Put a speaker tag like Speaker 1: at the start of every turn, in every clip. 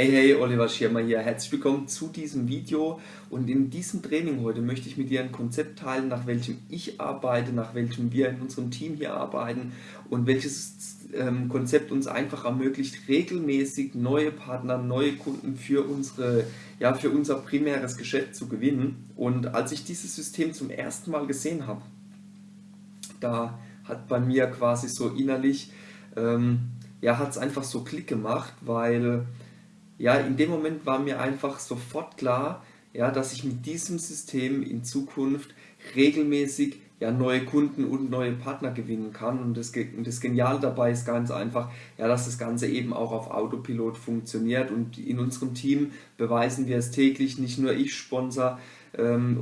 Speaker 1: Hey, hey, Oliver Schirmer hier. Herzlich willkommen zu diesem Video und in diesem Training heute möchte ich mit dir ein Konzept teilen, nach welchem ich arbeite, nach welchem wir in unserem Team hier arbeiten und welches ähm, Konzept uns einfach ermöglicht, regelmäßig neue Partner, neue Kunden für, unsere, ja, für unser primäres Geschäft zu gewinnen. Und als ich dieses System zum ersten Mal gesehen habe, da hat bei mir quasi so innerlich, ähm, ja, hat es einfach so Klick gemacht, weil ja, in dem Moment war mir einfach sofort klar, ja, dass ich mit diesem System in Zukunft regelmäßig ja, neue Kunden und neue Partner gewinnen kann. Und das, das Geniale dabei ist ganz einfach, ja, dass das Ganze eben auch auf Autopilot funktioniert. Und in unserem Team beweisen wir es täglich, nicht nur ich sponsor ähm,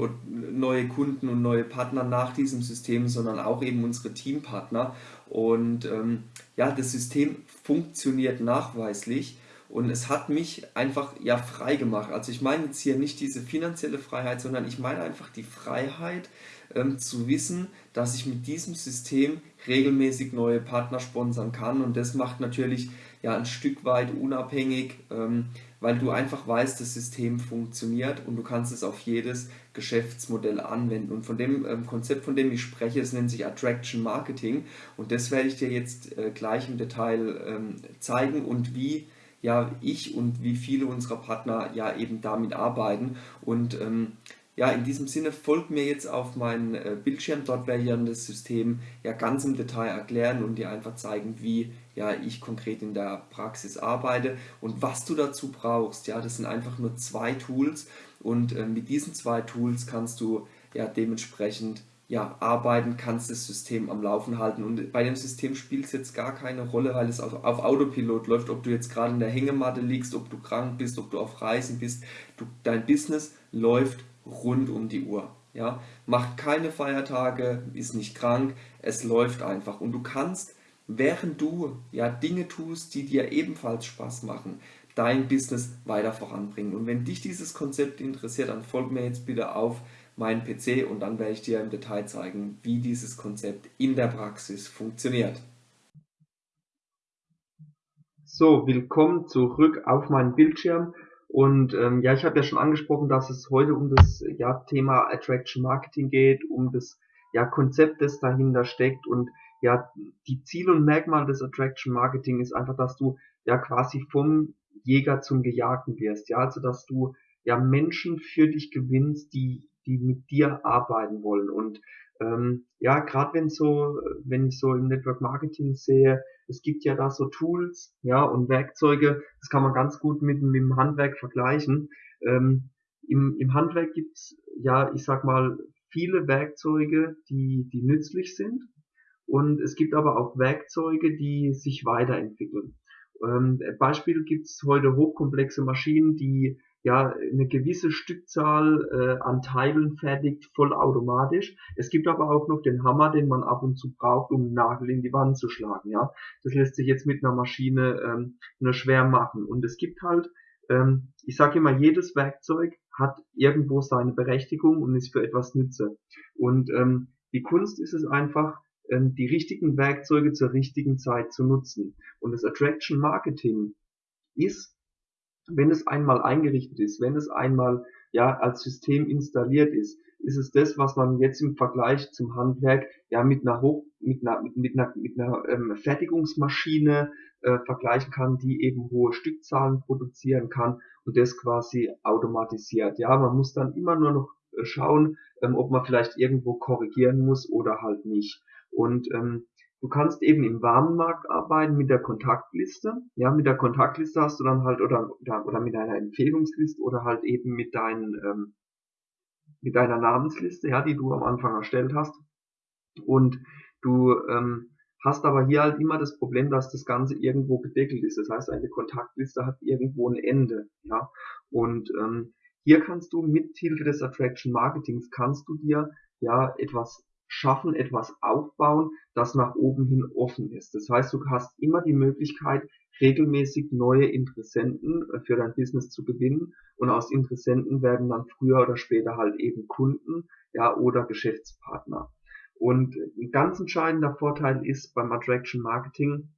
Speaker 1: neue Kunden und neue Partner nach diesem System, sondern auch eben unsere Teampartner. Und ähm, ja, das System funktioniert nachweislich. Und es hat mich einfach ja frei gemacht. Also ich meine jetzt hier nicht diese finanzielle Freiheit, sondern ich meine einfach die Freiheit ähm, zu wissen, dass ich mit diesem System regelmäßig neue Partner sponsern kann. Und das macht natürlich ja ein Stück weit unabhängig, ähm, weil du einfach weißt, das System funktioniert und du kannst es auf jedes Geschäftsmodell anwenden. Und von dem ähm, Konzept, von dem ich spreche, es nennt sich Attraction Marketing und das werde ich dir jetzt äh, gleich im Detail ähm, zeigen und wie ja ich und wie viele unserer Partner ja eben damit arbeiten. Und ähm, ja, in diesem Sinne folgt mir jetzt auf meinen äh, Bildschirm, dort werde ich dann das System ja ganz im Detail erklären und dir einfach zeigen, wie ja ich konkret in der Praxis arbeite und was du dazu brauchst. Ja, das sind einfach nur zwei Tools und äh, mit diesen zwei Tools kannst du ja dementsprechend ja, arbeiten, kannst das System am Laufen halten. Und bei dem System spielt es jetzt gar keine Rolle, weil es auf, auf Autopilot läuft, ob du jetzt gerade in der Hängematte liegst, ob du krank bist, ob du auf Reisen bist. Du, dein Business läuft rund um die Uhr. Ja? Macht keine Feiertage, ist nicht krank, es läuft einfach. Und du kannst, während du ja, Dinge tust, die dir ebenfalls Spaß machen, dein Business weiter voranbringen. Und wenn dich dieses Konzept interessiert, dann folg mir jetzt bitte auf meinen PC und dann werde ich dir im Detail zeigen, wie dieses Konzept in der Praxis funktioniert. So, willkommen zurück auf meinen Bildschirm. Und ähm, ja, ich habe ja schon angesprochen, dass es heute um das ja, Thema Attraction Marketing geht, um das ja, Konzept, das dahinter steckt. Und ja, die Ziel und Merkmal des Attraction Marketing ist einfach, dass du ja quasi vom Jäger zum Gejagten wirst. Ja, also dass du ja Menschen für dich gewinnst, die die mit dir arbeiten wollen. Und ähm, ja, gerade wenn so, wenn ich so im Network Marketing sehe, es gibt ja da so Tools, ja, und Werkzeuge, das kann man ganz gut mit, mit dem Handwerk vergleichen. Ähm, im, Im Handwerk gibt's ja, ich sag mal, viele Werkzeuge, die, die nützlich sind. Und es gibt aber auch Werkzeuge, die sich weiterentwickeln. Ähm, Beispiel gibt's heute hochkomplexe Maschinen, die ja eine gewisse Stückzahl äh, an Teilen fertigt vollautomatisch. Es gibt aber auch noch den Hammer, den man ab und zu braucht, um einen Nagel in die Wand zu schlagen. Ja, das lässt sich jetzt mit einer Maschine ähm, nur schwer machen. Und es gibt halt, ähm, ich sage immer, jedes Werkzeug hat irgendwo seine Berechtigung und ist für etwas Nütze. Und ähm, die Kunst ist es einfach, ähm, die richtigen Werkzeuge zur richtigen Zeit zu nutzen. Und das Attraction Marketing ist wenn es einmal eingerichtet ist, wenn es einmal ja als System installiert ist, ist es das, was man jetzt im Vergleich zum Handwerk ja mit einer Hoch, mit einer, mit, mit einer, mit einer ähm, Fertigungsmaschine äh, vergleichen kann, die eben hohe Stückzahlen produzieren kann und das quasi automatisiert. Ja, man muss dann immer nur noch äh, schauen, ähm, ob man vielleicht irgendwo korrigieren muss oder halt nicht. Und ähm, Du kannst eben im Warenmarkt arbeiten mit der Kontaktliste. Ja, mit der Kontaktliste hast du dann halt oder oder mit deiner Empfehlungsliste oder halt eben mit deinen ähm, mit deiner Namensliste, ja, die du am Anfang erstellt hast. Und du ähm, hast aber hier halt immer das Problem, dass das Ganze irgendwo gedeckelt ist. Das heißt, eine Kontaktliste hat irgendwo ein Ende, ja. Und ähm, hier kannst du mit Hilfe des Attraction Marketings kannst du dir ja etwas schaffen, etwas aufbauen, das nach oben hin offen ist. Das heißt, du hast immer die Möglichkeit, regelmäßig neue Interessenten äh, für dein Business zu gewinnen und aus Interessenten werden dann früher oder später halt eben Kunden, ja, oder Geschäftspartner. Und ein ganz entscheidender Vorteil ist beim Attraction Marketing,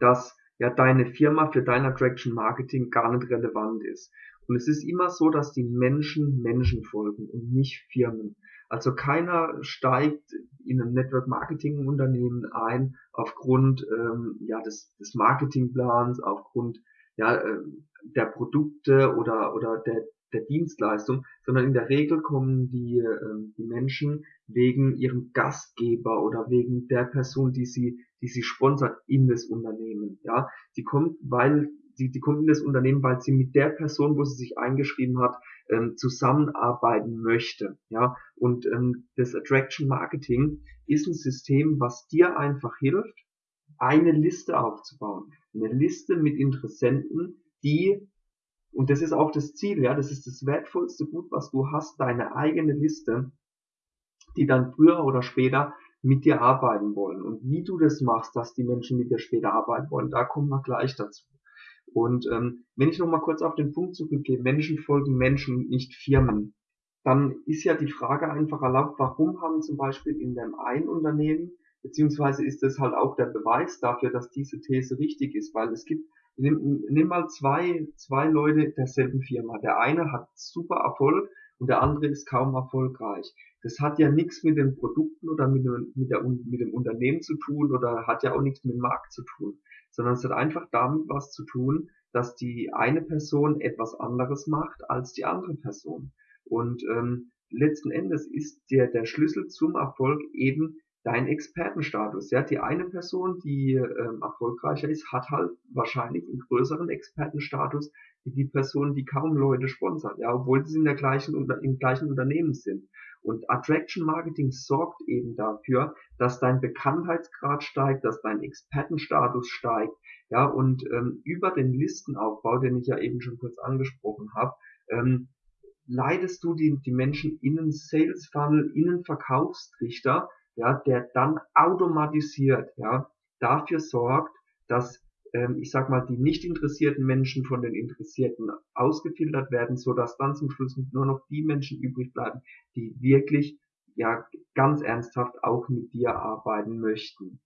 Speaker 1: dass ja deine Firma für dein Attraction Marketing gar nicht relevant ist. Und es ist immer so, dass die Menschen Menschen folgen und nicht Firmen. Also keiner steigt in ein Network Marketing Unternehmen ein aufgrund ähm, ja, des, des Marketingplans, aufgrund ja, äh, der Produkte oder, oder der, der Dienstleistung, sondern in der Regel kommen die, äh, die Menschen wegen ihrem Gastgeber oder wegen der Person, die sie, die sie sponsert in das Unternehmen. Ja, sie kommt, weil die, die kommt in das Unternehmen, weil sie mit der Person, wo sie sich eingeschrieben hat, ähm, zusammenarbeiten möchte. Ja, und ähm, das Attraction Marketing ist ein System, was dir einfach hilft, eine Liste aufzubauen. Eine Liste mit Interessenten, die, und das ist auch das Ziel, ja, das ist das wertvollste Gut, was du hast, deine eigene Liste, die dann früher oder später mit dir arbeiten wollen. Und wie du das machst, dass die Menschen mit dir später arbeiten wollen, da kommen wir gleich dazu. Und ähm, wenn ich nochmal kurz auf den Punkt zurückgehe, Menschen folgen Menschen, nicht Firmen, dann ist ja die Frage einfach erlaubt, warum haben zum Beispiel in dem einen Unternehmen, beziehungsweise ist das halt auch der Beweis dafür, dass diese These richtig ist, weil es gibt, nimm, nimm mal zwei, zwei Leute derselben Firma. Der eine hat super Erfolg und der andere ist kaum erfolgreich. Das hat ja nichts mit den Produkten oder mit, mit, der, mit dem Unternehmen zu tun oder hat ja auch nichts mit dem Markt zu tun sondern es hat einfach damit was zu tun, dass die eine Person etwas anderes macht als die andere Person. Und ähm, letzten Endes ist der, der Schlüssel zum Erfolg eben dein Expertenstatus. Ja, die eine Person, die ähm, erfolgreicher ist, hat halt wahrscheinlich einen größeren Expertenstatus wie die Person, die kaum Leute sponsert, ja, obwohl sie in der gleichen im gleichen Unternehmen sind. Und Attraction Marketing sorgt eben dafür, dass dein Bekanntheitsgrad steigt, dass dein Expertenstatus steigt, ja, und ähm, über den Listenaufbau, den ich ja eben schon kurz angesprochen habe, ähm, leitest du die, die Menschen in einen Sales Funnel, in einen Verkaufstrichter, ja, der dann automatisiert, ja, dafür sorgt, dass ich sag mal, die nicht interessierten Menschen von den Interessierten ausgefiltert werden, so dass dann zum Schluss nur noch die Menschen übrig bleiben, die wirklich ja ganz ernsthaft auch mit dir arbeiten möchten.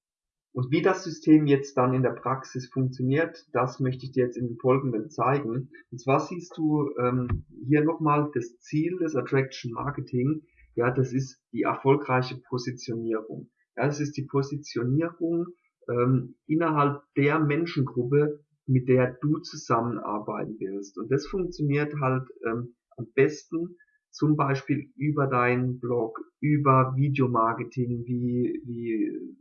Speaker 1: Und wie das System jetzt dann in der Praxis funktioniert, das möchte ich dir jetzt in den Folgenden zeigen. Und zwar siehst du ähm, hier nochmal das Ziel des Attraction Marketing. Ja, das ist die erfolgreiche Positionierung. Ja, das ist die Positionierung ähm, innerhalb der Menschengruppe, mit der du zusammenarbeiten willst. Und das funktioniert halt ähm, am besten zum Beispiel über deinen Blog, über Videomarketing wie, wie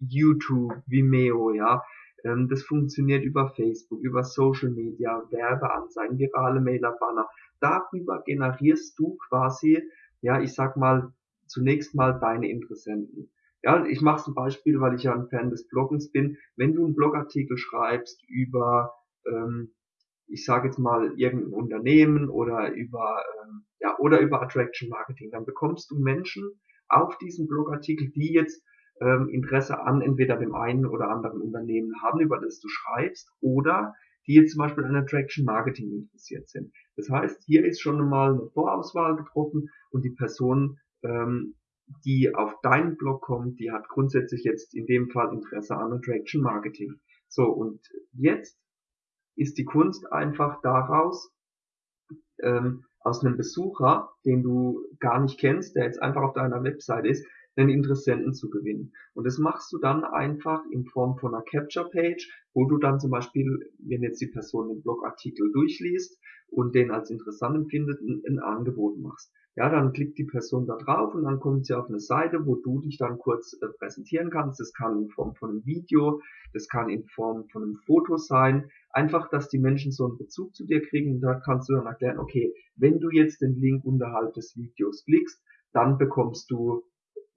Speaker 1: YouTube, Vimeo, ja. Ähm, das funktioniert über Facebook, über Social Media, Werbeanzeigen, virale Mailer, Banner. Darüber generierst du quasi, ja, ich sag mal, zunächst mal deine Interessenten. Ja, ich mache ein Beispiel, weil ich ja ein Fan des Bloggens bin. Wenn du einen Blogartikel schreibst über, ähm, ich sage jetzt mal irgendein Unternehmen oder über ähm, ja oder über Attraction Marketing, dann bekommst du Menschen auf diesen Blogartikel, die jetzt ähm, Interesse an entweder dem einen oder anderen Unternehmen haben, über das du schreibst, oder die jetzt zum Beispiel an Attraction Marketing interessiert sind. Das heißt, hier ist schon mal eine Vorauswahl getroffen und die Person ähm, die auf deinen Blog kommt, die hat grundsätzlich jetzt in dem Fall Interesse an Attraction Marketing. So, und jetzt ist die Kunst einfach daraus, ähm, aus einem Besucher, den du gar nicht kennst, der jetzt einfach auf deiner Website ist, einen Interessenten zu gewinnen. Und das machst du dann einfach in Form von einer Capture Page, wo du dann zum Beispiel, wenn jetzt die Person den Blogartikel durchliest und den als interessant empfindet, ein, ein Angebot machst. Ja, dann klickt die Person da drauf und dann kommt sie auf eine Seite, wo du dich dann kurz äh, präsentieren kannst. Das kann in Form von einem Video, das kann in Form von einem Foto sein. Einfach, dass die Menschen so einen Bezug zu dir kriegen. Und da kannst du dann erklären, okay, wenn du jetzt den Link unterhalb des Videos klickst, dann bekommst du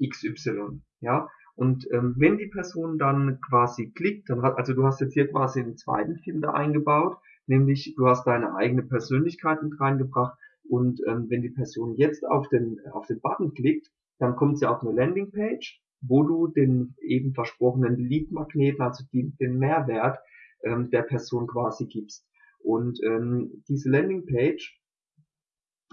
Speaker 1: XY. Ja, und ähm, wenn die Person dann quasi klickt, dann hat, also du hast jetzt hier quasi einen zweiten Filter eingebaut, nämlich du hast deine eigene Persönlichkeit mit reingebracht und ähm, wenn die Person jetzt auf den, auf den Button klickt, dann kommt sie auf eine Landingpage, wo du den eben versprochenen Lead-Magneten, also die, den Mehrwert ähm, der Person quasi gibst. Und ähm, diese Landingpage,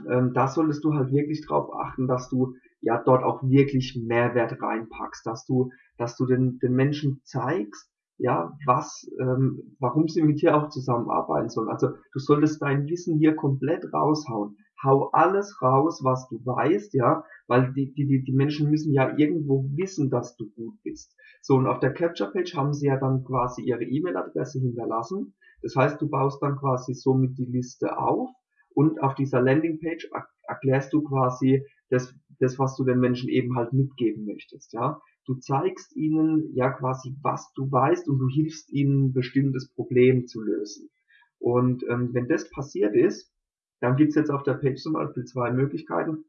Speaker 1: ähm, da solltest du halt wirklich drauf achten, dass du ja dort auch wirklich Mehrwert reinpackst, dass du, dass du den, den Menschen zeigst, ja, was, ähm, warum sie mit dir auch zusammenarbeiten sollen. Also du solltest dein Wissen hier komplett raushauen. Hau alles raus, was du weißt, ja, weil die, die, die Menschen müssen ja irgendwo wissen, dass du gut bist. So, und auf der Capture Page haben sie ja dann quasi ihre E-Mail-Adresse hinterlassen. Das heißt, du baust dann quasi somit die Liste auf und auf dieser Landingpage erklärst du quasi das, das, was du den Menschen eben halt mitgeben möchtest, ja. Du zeigst ihnen ja quasi, was du weißt und du hilfst ihnen, ein bestimmtes Problem zu lösen. Und ähm, wenn das passiert ist, dann gibt's jetzt auf der Page zum Beispiel zwei Möglichkeiten.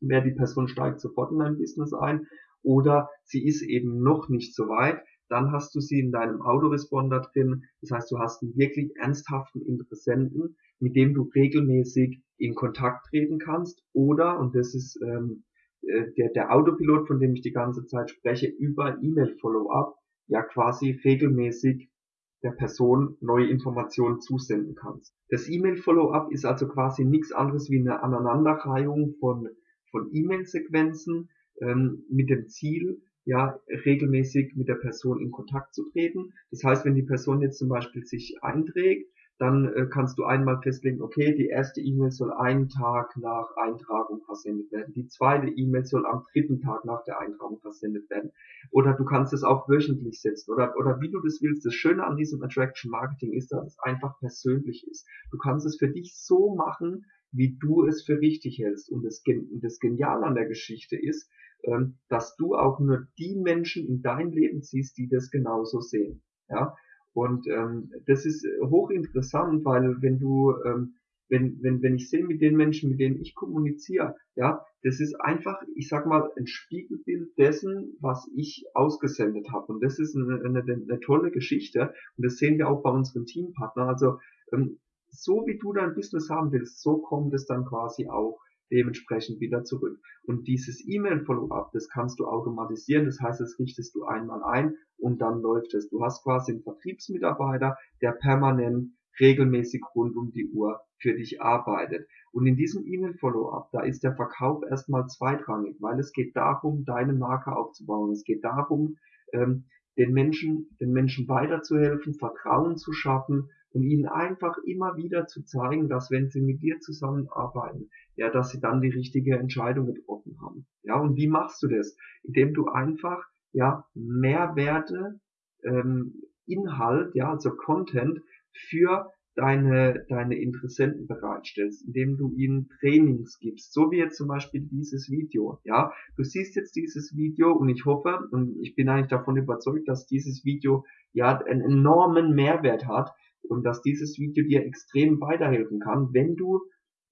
Speaker 1: Wer die Person steigt sofort in dein Business ein oder sie ist eben noch nicht so weit, dann hast du sie in deinem Autoresponder drin. Das heißt, du hast einen wirklich ernsthaften Interessenten, mit dem du regelmäßig in Kontakt treten kannst oder, und das ist ähm, äh, der, der Autopilot, von dem ich die ganze Zeit spreche, über E-Mail-Follow-up ja quasi regelmäßig der Person neue Informationen zusenden kannst. Das E-Mail-Follow-up ist also quasi nichts anderes wie eine Aneinanderreihung von, von E-Mail-Sequenzen ähm, mit dem Ziel, ja, regelmäßig mit der Person in Kontakt zu treten. Das heißt, wenn die Person jetzt zum Beispiel sich einträgt, dann äh, kannst du einmal festlegen, okay, die erste E-Mail soll einen Tag nach Eintragung versendet werden. Die zweite E-Mail soll am dritten Tag nach der Eintragung versendet werden. Oder du kannst es auch wöchentlich setzen oder, oder wie du das willst. Das Schöne an diesem Attraction Marketing ist, dass es einfach persönlich ist. Du kannst es für dich so machen, wie du es für richtig hältst. Und das, das Geniale an der Geschichte ist, ähm, dass du auch nur die Menschen in dein Leben ziehst, die das genauso sehen. Ja, und ähm, das ist hochinteressant, weil wenn du, ähm, wenn, wenn, wenn ich sehe mit den Menschen, mit denen ich kommuniziere, ja, das ist einfach, ich sag mal, ein Spiegelbild dessen, was ich ausgesendet habe. Und das ist eine, eine, eine tolle Geschichte. Und das sehen wir auch bei unseren Teampartnern. Also ähm, so wie du dein Business haben willst, so kommt es dann quasi auch dementsprechend wieder zurück. Und dieses E-Mail-Follow-up, das kannst du automatisieren, das heißt, das richtest du einmal ein und dann läuft es. Du hast quasi einen Vertriebsmitarbeiter, der permanent regelmäßig rund um die Uhr für dich arbeitet. Und in diesem E-Mail-Follow-up, da ist der Verkauf erstmal zweitrangig, weil es geht darum, deine Marke aufzubauen. Es geht darum, ähm, den Menschen, den Menschen weiterzuhelfen, Vertrauen zu schaffen und ihnen einfach immer wieder zu zeigen, dass wenn sie mit dir zusammenarbeiten, ja, dass sie dann die richtige Entscheidung getroffen haben. Ja, und wie machst du das? Indem du einfach, ja, Mehrwerte, ähm, Inhalt, ja, also Content für deine, deine Interessenten bereitstellst, indem du ihnen Trainings gibst, so wie jetzt zum Beispiel dieses Video, ja. Du siehst jetzt dieses Video und ich hoffe und ich bin eigentlich davon überzeugt, dass dieses Video ja einen enormen Mehrwert hat, und dass dieses Video dir extrem weiterhelfen kann, wenn du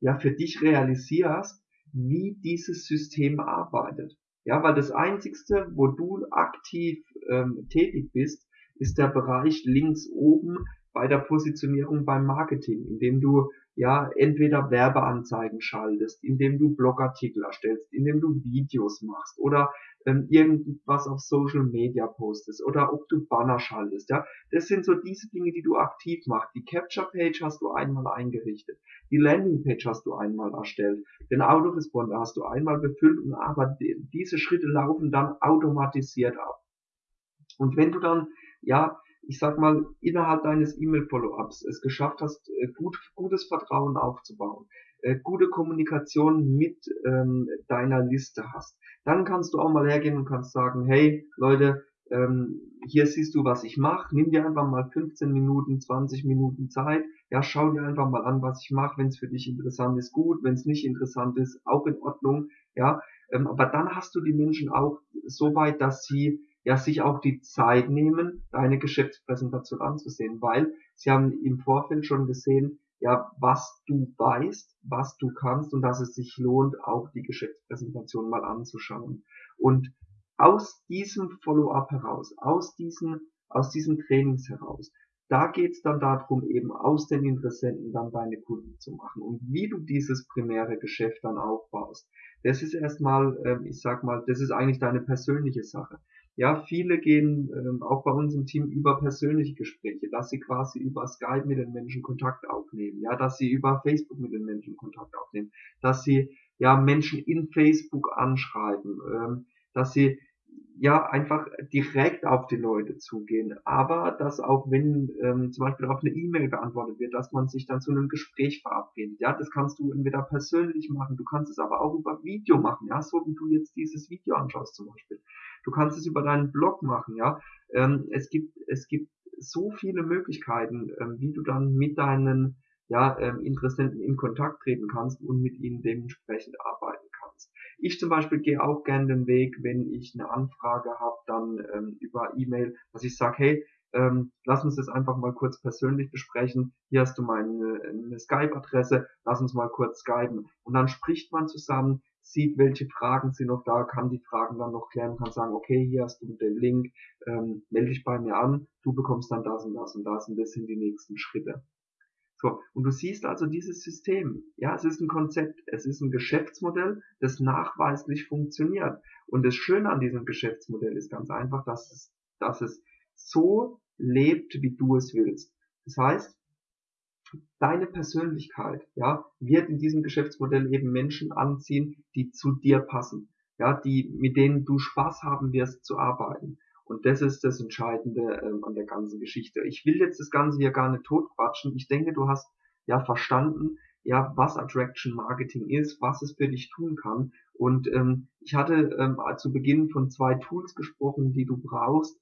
Speaker 1: ja für dich realisierst, wie dieses System arbeitet. Ja, weil das einzigste, wo du aktiv ähm, tätig bist, ist der Bereich links oben bei der Positionierung beim Marketing, indem du ja entweder Werbeanzeigen schaltest, indem du Blogartikel erstellst, indem du Videos machst oder ähm, irgendwas auf Social Media postest oder ob du Banner schaltest, ja. Das sind so diese Dinge, die du aktiv machst. Die Capture Page hast du einmal eingerichtet. Die Landing Page hast du einmal erstellt. Den Autoresponder hast du einmal befüllt und aber diese Schritte laufen dann automatisiert ab. Und wenn du dann, ja, ich sag mal, innerhalb deines E-Mail-Follow-ups es geschafft hast, äh, gut, gutes Vertrauen aufzubauen, äh, gute Kommunikation mit ähm, deiner Liste hast, dann kannst du auch mal hergehen und kannst sagen, hey Leute, ähm, hier siehst du, was ich mache, nimm dir einfach mal 15 Minuten, 20 Minuten Zeit, ja, schau dir einfach mal an, was ich mache, wenn es für dich interessant ist, gut, wenn es nicht interessant ist, auch in Ordnung, ja, ähm, aber dann hast du die Menschen auch so weit, dass sie ja sich auch die Zeit nehmen, deine Geschäftspräsentation anzusehen, weil sie haben im Vorfeld schon gesehen, ja, was du weißt, was du kannst und dass es sich lohnt, auch die Geschäftspräsentation mal anzuschauen. Und aus diesem Follow-up heraus, aus diesen, aus diesen Trainings heraus, da geht's dann darum, eben aus den Interessenten dann deine Kunden zu machen. Und wie du dieses primäre Geschäft dann aufbaust, das ist erstmal, äh, ich sag mal, das ist eigentlich deine persönliche Sache. Ja, viele gehen ähm, auch bei uns im Team über persönliche Gespräche, dass sie quasi über Skype mit den Menschen Kontakt aufnehmen, ja, dass sie über Facebook mit den Menschen Kontakt aufnehmen, dass sie ja Menschen in Facebook anschreiben, ähm, dass sie ja einfach direkt auf die Leute zugehen. Aber dass auch wenn ähm, zum Beispiel auf eine E-Mail beantwortet wird, dass man sich dann zu einem Gespräch verabredet. Ja, das kannst du entweder persönlich machen, du kannst es aber auch über Video machen, ja, so wie du jetzt dieses Video anschaust zum Beispiel. Du kannst es über deinen Blog machen, ja. Ähm, es gibt es gibt so viele Möglichkeiten, ähm, wie du dann mit deinen ja, ähm, Interessenten in Kontakt treten kannst und mit ihnen dementsprechend arbeiten. Ich zum Beispiel gehe auch gerne den Weg, wenn ich eine Anfrage habe, dann ähm, über E-Mail, dass ich sage, hey, ähm, lass uns das einfach mal kurz persönlich besprechen. Hier hast du meine eine Skype-Adresse, lass uns mal kurz skypen. Und dann spricht man zusammen, sieht, welche Fragen sind noch da, kann die Fragen dann noch klären, kann sagen, okay, hier hast du den Link, ähm, melde dich bei mir an, du bekommst dann das und das und das und das sind die nächsten Schritte. So, und du siehst also dieses System. Ja, es ist ein Konzept, es ist ein Geschäftsmodell, das nachweislich funktioniert. Und das Schöne an diesem Geschäftsmodell ist ganz einfach, dass es, dass es so lebt, wie du es willst. Das heißt, deine Persönlichkeit, ja, wird in diesem Geschäftsmodell eben Menschen anziehen, die zu dir passen, ja, die, mit denen du Spaß haben wirst zu arbeiten. Und das ist das Entscheidende ähm, an der ganzen Geschichte. Ich will jetzt das Ganze hier gar nicht totquatschen. Ich denke, du hast ja verstanden, ja, was Attraction Marketing ist, was es für dich tun kann. Und ähm, ich hatte ähm, zu Beginn von zwei Tools gesprochen, die du brauchst,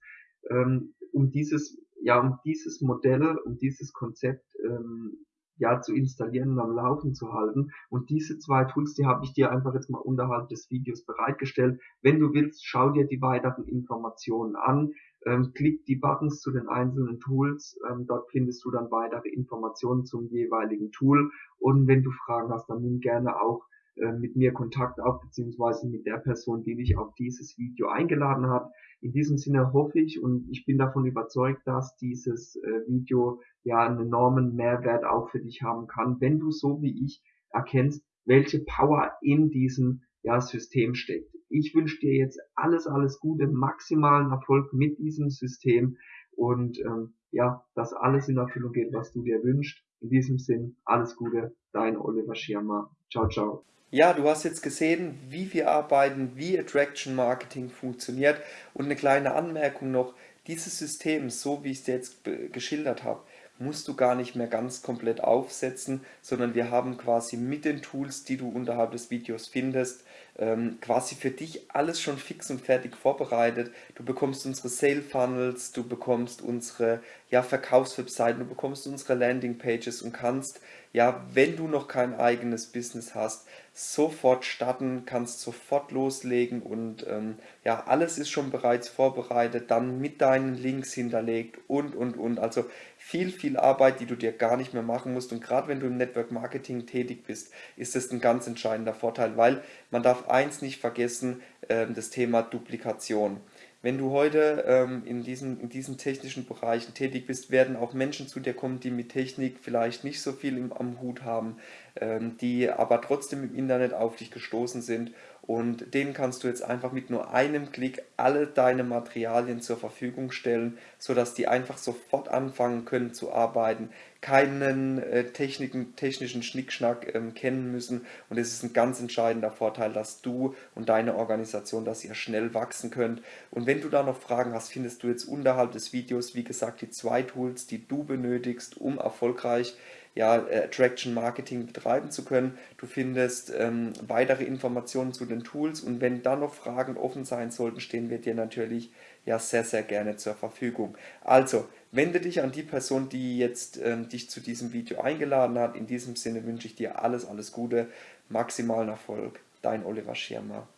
Speaker 1: ähm, um dieses, ja, um dieses Modell, um dieses Konzept ähm, ja zu installieren und am Laufen zu halten. Und diese zwei Tools, die habe ich dir einfach jetzt mal unterhalb des Videos bereitgestellt. Wenn du willst, schau dir die weiteren Informationen an. Ähm, klick die Buttons zu den einzelnen Tools. Ähm, dort findest du dann weitere Informationen zum jeweiligen Tool. Und wenn du Fragen hast, dann nimm gerne auch äh, mit mir Kontakt auf, beziehungsweise mit der Person, die dich auf dieses Video eingeladen hat. In diesem Sinne hoffe ich und ich bin davon überzeugt, dass dieses äh, Video ja einen enormen Mehrwert auch für dich haben kann, wenn du so wie ich erkennst, welche Power in diesem ja, System steckt. Ich wünsche dir jetzt alles, alles Gute, maximalen Erfolg mit diesem System und ähm, ja, dass alles in Erfüllung geht, was du dir wünschst. In diesem Sinn, alles Gute, dein Oliver Schirmer. Ciao, ciao.
Speaker 2: Ja, du hast jetzt gesehen, wie wir arbeiten, wie Attraction Marketing funktioniert und eine kleine Anmerkung noch, dieses System, so wie ich es dir jetzt geschildert habe, musst du gar nicht mehr ganz komplett aufsetzen, sondern wir haben quasi mit den Tools, die du unterhalb des Videos findest, ähm, quasi für dich alles schon fix und fertig vorbereitet. Du bekommst unsere Sale Funnels, du bekommst unsere ja, Verkaufswebseiten, du bekommst unsere Landing Pages und kannst, ja, wenn du noch kein eigenes Business hast, sofort starten, kannst sofort loslegen und ähm, ja, alles ist schon bereits vorbereitet, dann mit deinen Links hinterlegt und, und, und. Also viel, viel Arbeit, die du dir gar nicht mehr machen musst. Und gerade wenn du im Network Marketing tätig bist, ist das ein ganz entscheidender Vorteil, weil man darf eins nicht vergessen, äh, das Thema Duplikation. Wenn du heute ähm, in, diesen, in diesen technischen Bereichen tätig bist, werden auch Menschen zu dir kommen, die mit Technik vielleicht nicht so viel im, am Hut haben, ähm, die aber trotzdem im Internet auf dich gestoßen sind und denen kannst du jetzt einfach mit nur einem Klick alle deine Materialien zur Verfügung stellen, sodass die einfach sofort anfangen können zu arbeiten, keinen äh, Techniken, technischen Schnickschnack ähm, kennen müssen. Und es ist ein ganz entscheidender Vorteil, dass du und deine Organisation, dass ihr schnell wachsen könnt. Und wenn du da noch Fragen hast, findest du jetzt unterhalb des Videos, wie gesagt, die zwei Tools, die du benötigst, um erfolgreich ja, äh, Attraction Marketing betreiben zu können. Du findest ähm, weitere Informationen zu den Tools und wenn da noch Fragen offen sein sollten, stehen wir dir natürlich ja sehr, sehr gerne zur Verfügung. Also, wende dich an die Person, die jetzt ähm, dich zu diesem Video eingeladen hat. In diesem Sinne wünsche ich dir alles, alles Gute, maximalen Erfolg. Dein Oliver Schirmer.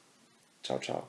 Speaker 2: Ciao, ciao.